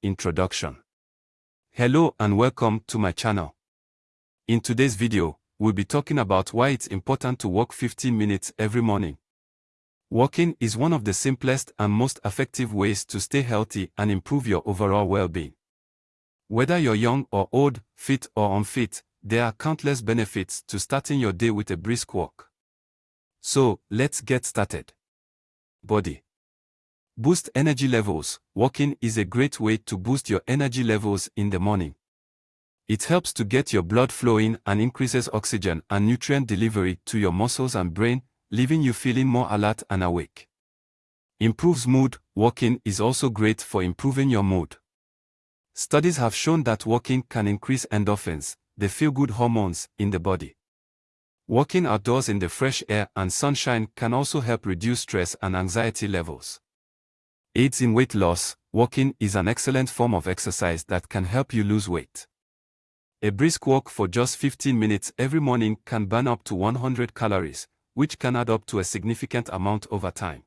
Introduction Hello and welcome to my channel. In today's video, we'll be talking about why it's important to walk 15 minutes every morning. Walking is one of the simplest and most effective ways to stay healthy and improve your overall well-being. Whether you're young or old, fit or unfit, there are countless benefits to starting your day with a brisk walk. So, let's get started. Body Boost energy levels. Walking is a great way to boost your energy levels in the morning. It helps to get your blood flowing and increases oxygen and nutrient delivery to your muscles and brain, leaving you feeling more alert and awake. Improves mood. Walking is also great for improving your mood. Studies have shown that walking can increase endorphins, the feel-good hormones, in the body. Walking outdoors in the fresh air and sunshine can also help reduce stress and anxiety levels. Aids in weight loss. Walking is an excellent form of exercise that can help you lose weight. A brisk walk for just 15 minutes every morning can burn up to 100 calories, which can add up to a significant amount over time.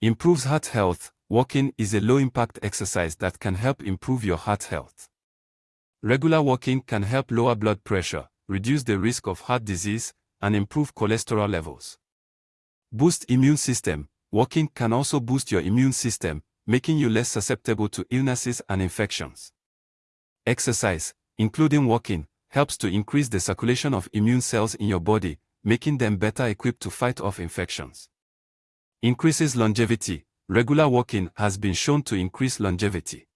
Improves heart health. Walking is a low-impact exercise that can help improve your heart health. Regular walking can help lower blood pressure, reduce the risk of heart disease, and improve cholesterol levels. Boost immune system. Walking can also boost your immune system, making you less susceptible to illnesses and infections. Exercise, including walking, helps to increase the circulation of immune cells in your body, making them better equipped to fight off infections. Increases longevity. Regular walking has been shown to increase longevity.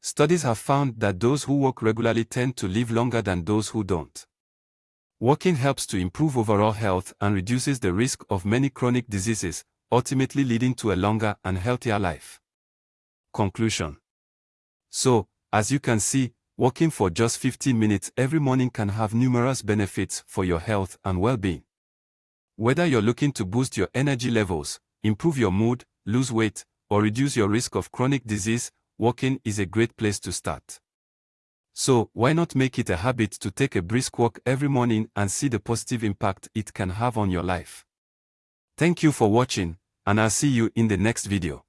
Studies have found that those who walk regularly tend to live longer than those who don't. Walking helps to improve overall health and reduces the risk of many chronic diseases, ultimately leading to a longer and healthier life. Conclusion So, as you can see, Walking for just 15 minutes every morning can have numerous benefits for your health and well-being. Whether you're looking to boost your energy levels, improve your mood, lose weight, or reduce your risk of chronic disease, walking is a great place to start. So, why not make it a habit to take a brisk walk every morning and see the positive impact it can have on your life? Thank you for watching, and I'll see you in the next video.